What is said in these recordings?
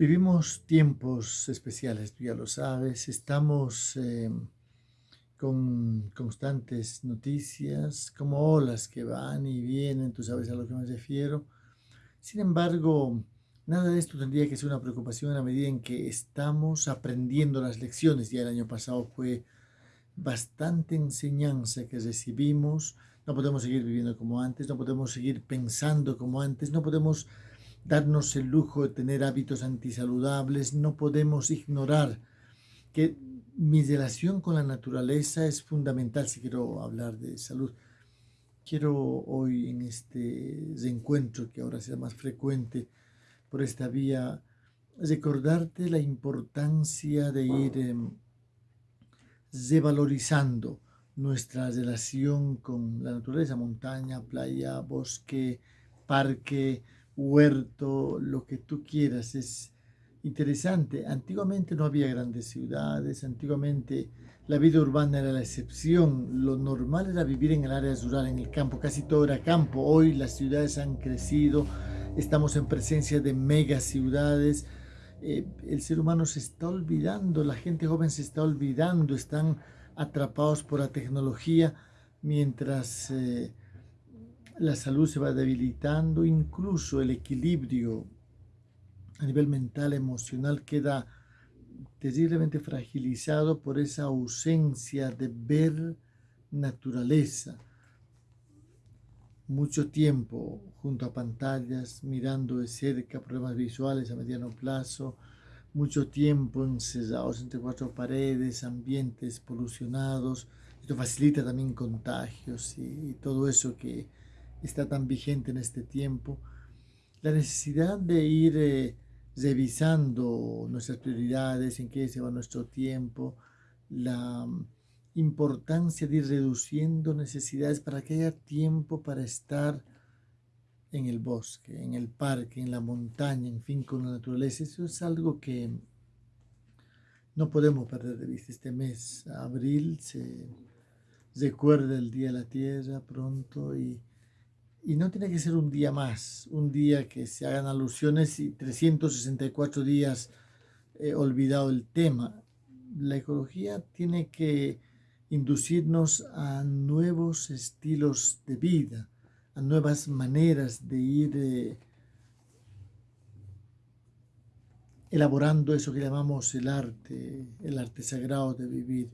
Vivimos tiempos especiales, tú ya lo sabes, estamos eh, con constantes noticias, como olas que van y vienen, tú sabes a lo que me refiero. Sin embargo, nada de esto tendría que ser una preocupación la medida en que estamos aprendiendo las lecciones. Ya el año pasado fue bastante enseñanza que recibimos. No podemos seguir viviendo como antes, no podemos seguir pensando como antes, no podemos darnos el lujo de tener hábitos antisaludables, no podemos ignorar que mi relación con la naturaleza es fundamental si quiero hablar de salud. Quiero hoy en este reencuentro que ahora será más frecuente por esta vía, recordarte la importancia de ir revalorizando nuestra relación con la naturaleza, montaña, playa, bosque, parque, huerto, lo que tú quieras. Es interesante. Antiguamente no había grandes ciudades, antiguamente la vida urbana era la excepción. Lo normal era vivir en el área rural, en el campo. Casi todo era campo. Hoy las ciudades han crecido. Estamos en presencia de mega ciudades. Eh, el ser humano se está olvidando, la gente joven se está olvidando, están atrapados por la tecnología mientras eh, la salud se va debilitando, incluso el equilibrio a nivel mental, emocional queda terriblemente fragilizado por esa ausencia de ver naturaleza. Mucho tiempo junto a pantallas, mirando de cerca problemas visuales a mediano plazo, mucho tiempo encerrados entre cuatro paredes, ambientes polucionados. Esto facilita también contagios y todo eso que está tan vigente en este tiempo, la necesidad de ir eh, revisando nuestras prioridades, en qué se va nuestro tiempo, la mm, importancia de ir reduciendo necesidades para que haya tiempo para estar en el bosque, en el parque, en la montaña, en fin, con la naturaleza. Eso es algo que no podemos perder de vista. Este mes, abril, se recuerda el Día de la Tierra pronto y y no tiene que ser un día más, un día que se hagan alusiones y 364 días eh, olvidado el tema. La ecología tiene que inducirnos a nuevos estilos de vida, a nuevas maneras de ir eh, elaborando eso que llamamos el arte, el arte sagrado de vivir.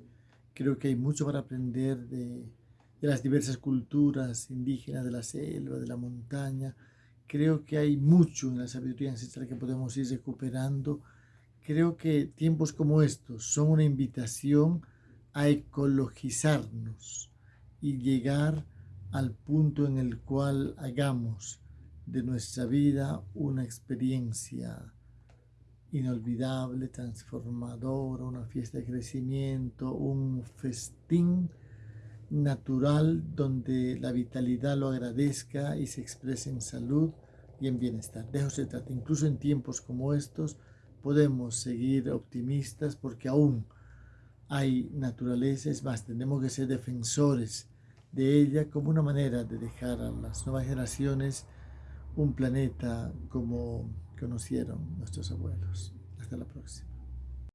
Creo que hay mucho para aprender de de las diversas culturas indígenas de la selva, de la montaña. Creo que hay mucho en la sabiduría ancestral que podemos ir recuperando. Creo que tiempos como estos son una invitación a ecologizarnos y llegar al punto en el cual hagamos de nuestra vida una experiencia inolvidable, transformadora, una fiesta de crecimiento, un festín natural donde la vitalidad lo agradezca y se exprese en salud y en bienestar. De eso se trata. Incluso en tiempos como estos podemos seguir optimistas porque aún hay naturaleza. Es más, tenemos que ser defensores de ella como una manera de dejar a las nuevas generaciones un planeta como conocieron nuestros abuelos. Hasta la próxima.